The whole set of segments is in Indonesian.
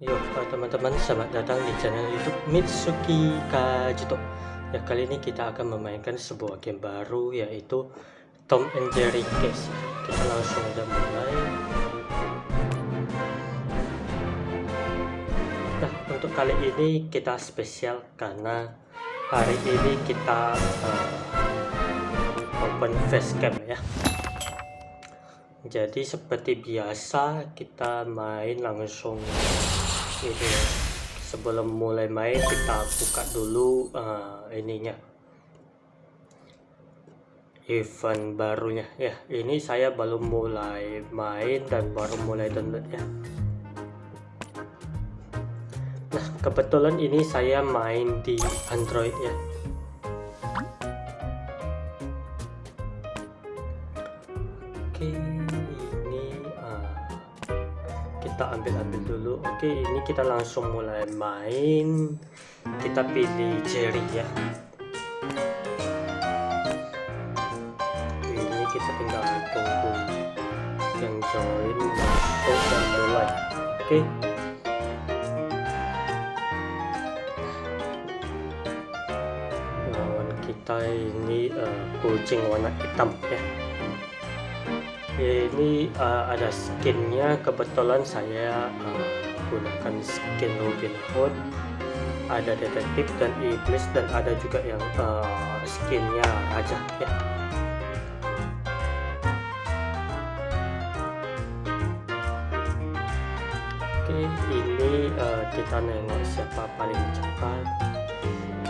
Yo teman-teman, selamat datang di channel YouTube Mitsuki Kajito. Ya kali ini kita akan memainkan sebuah game baru yaitu Tom and Jerry Case. Kita langsung aja mulai. Nah untuk kali ini kita spesial karena hari ini kita uh, open facecam ya. Jadi seperti biasa kita main langsung ya sebelum mulai main kita buka dulu uh, ininya. Event barunya. Ya ini saya baru mulai main dan baru mulai download ya. Nah kebetulan ini saya main di android ya kita ambil-ambil dulu. Oke ini kita langsung mulai main. Kita pilih Jerry ya. Ini kita tinggal tunggu yang join masuk dan mulai. Oke. Lawan kita ini uh, kucing warna hitam ya ini uh, ada skinnya. Kebetulan saya uh, gunakan skin Robin Hood. Ada detektif dan iblis dan ada juga yang uh, skinnya raja ya. Oke ini uh, kita nengok siapa paling cepat.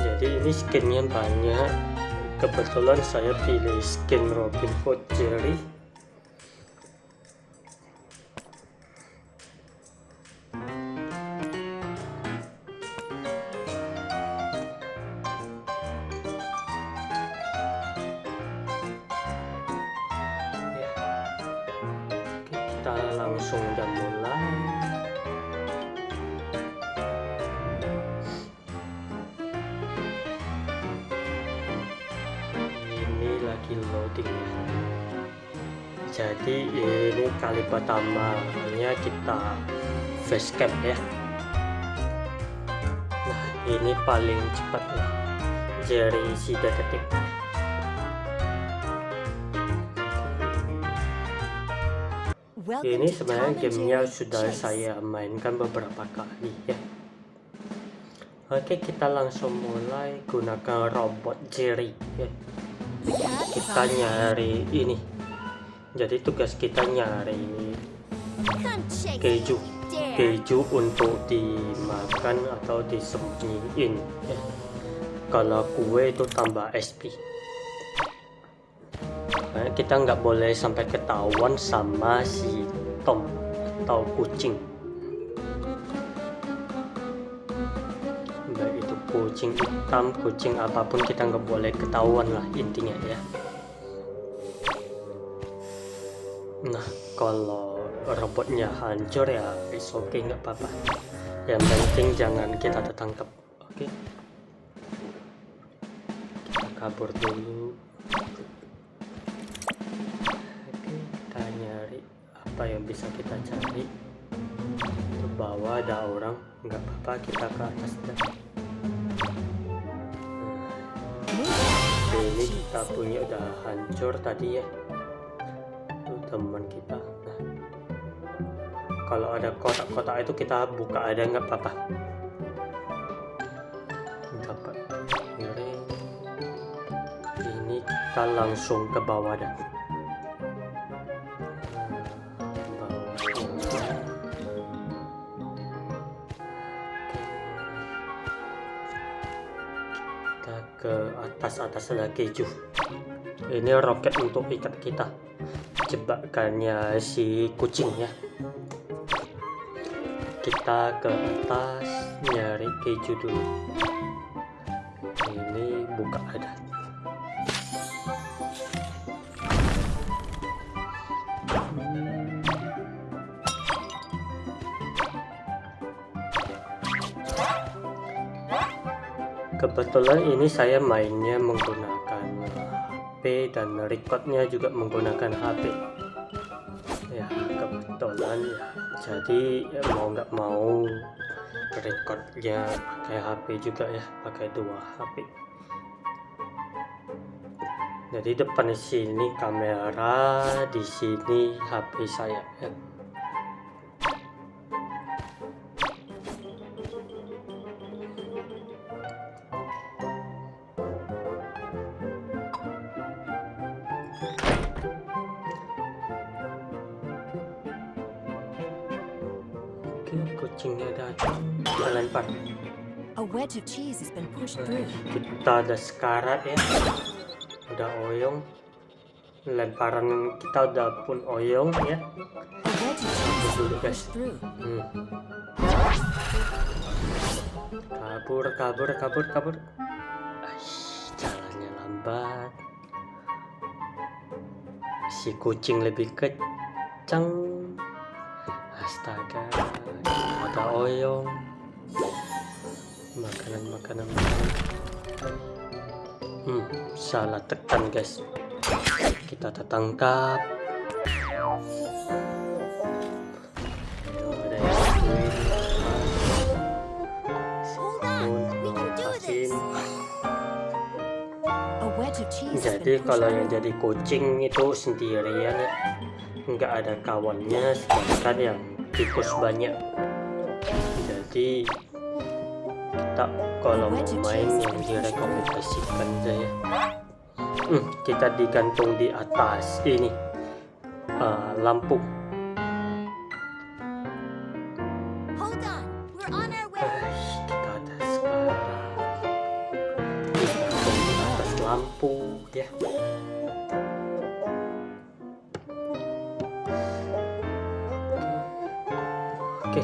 Jadi ini skinnya banyak. Kebetulan saya pilih skin Robin Hood Jerry jadi ini kali pertamanya kita facecam ya. Nah ini paling cepat ya Jerry si detektif. Ini sebenarnya gamenya sudah saya mainkan beberapa kali ya. Oke kita langsung mulai gunakan robot Jerry ya kita nyari ini. Jadi tugas kita nyari keju. Keju untuk dimakan atau disembunyiin. Kalau kue itu tambah SP Nah, kita nggak boleh sampai ketahuan sama si Tom atau kucing. Baik itu kucing hitam kucing apa pun kita nggak boleh ketahuan lah intinya ya kalau robotnya hancur ya oke okay, nggak apa-apa. Yang penting jangan kita tertangkap oke? Okay? kita kabur dulu. Apa yang bisa kita cari. Ke bawah ada orang nggak apa-apa kita ke atas dan nah, ini kita punya udah hancur tadi ya teman kita. Nah kalau ada kotak-kotak itu kita buka ada nggak apa-apa dapat ini kita langsung ke bawah dan ke atas atas ada keju ini roket untuk ikat kita jebakannya si kucing ya. Kita ke atas nyari keju dulu. Ini buka ada. Kebetulan ini saya mainnya menggunakan HP dan recordnya juga menggunakan HP ya kebetulan ya. Jadi ya mau nggak mau recordnya pakai HP juga ya pakai dua HP jadi depan sini kamera di sini HP saya. ya kucingnya datang kita lempar A wedge of cheese has been pushed through. kita ada sekarat ya. Udah oyong. Lemparan kita udah pun oyong ya. Has dulu guys hmm. kabur kabur kabur kabur. Aish, jalannya lambat. Si kucing lebih kencang. Astaga ada oyong makanan makanan makanan hmm salah tekan guys kita tertangkap jadi kalau yang jadi kucing itu sendirian ya nggak ada kawannya sedangkan yang tikus banyak jadi kita kalau mau main yang direkomendasikan saya hmm, kita digantung di atas ini uh, lampu. Hold on,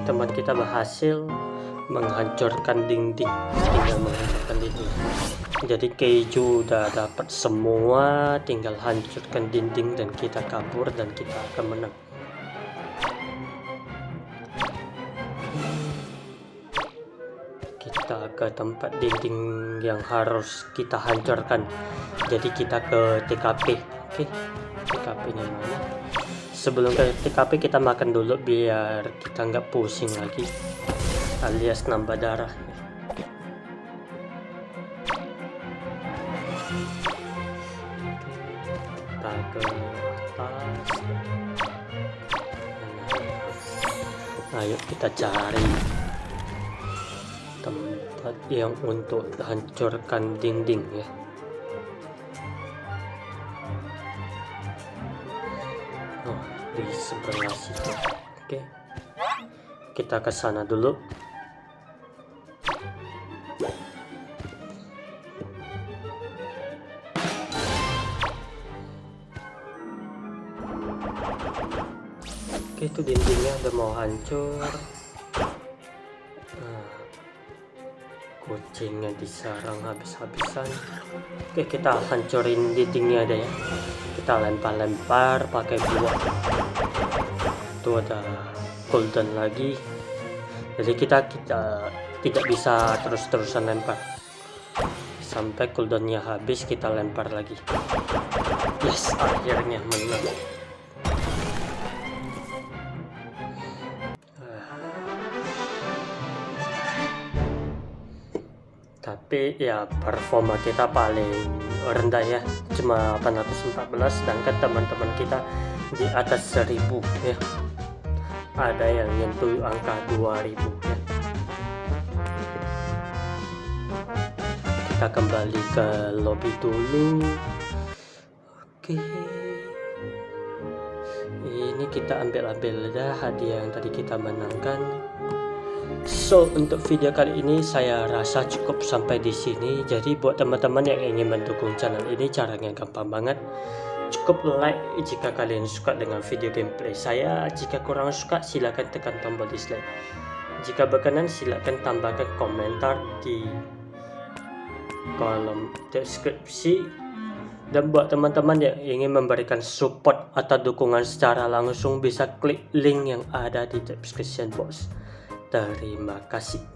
teman kita berhasil menghancurkan dinding tinggal menghancurkan dinding. Jadi keju udah dapat semua tinggal hancurkan dinding dan kita kabur dan kita akan menang. Kita ke tempat dinding yang harus kita hancurkan. Jadi kita ke TKP oke? TKP nya mana sebelum ke TKP kita makan dulu biar kita nggak pusing lagi. Alias nambah darah. Kita ke atas. Ayo kita cari tempat yang untuk hancurkan dinding ya kita ke sana dulu. Oke itu dindingnya udah mau hancur. Nah, kucingnya disarang habis-habisan. Oke kita hancurin dindingnya ada ya. Kita lempar-lempar pakai buah. Itu ada golden lagi. Jadi kita kita tidak bisa terus-terusan lempar. Sampai cooldownnya habis kita lempar lagi. Yes akhirnya menang. Tapi ya performa kita paling rendah ya. Cuma 814 sedangkan teman-teman kita di atas 1000 ya ada yang nyentuh angka 2000 ya kita kembali ke lobby dulu oke ini kita ambil-ambil dah hadiah yang tadi kita menangkan So untuk video kali ini saya rasa cukup sampai di sini. Jadi buat teman-teman yang ingin mendukung channel ini caranya gampang banget. Cukup like jika kalian suka dengan video gameplay saya. Jika kurang suka silahkan tekan tombol dislike. Jika berkenan silahkan tambahkan komentar di kolom deskripsi. Dan buat teman-teman yang ingin memberikan support atau dukungan secara langsung bisa klik link yang ada di description box. Terima kasih.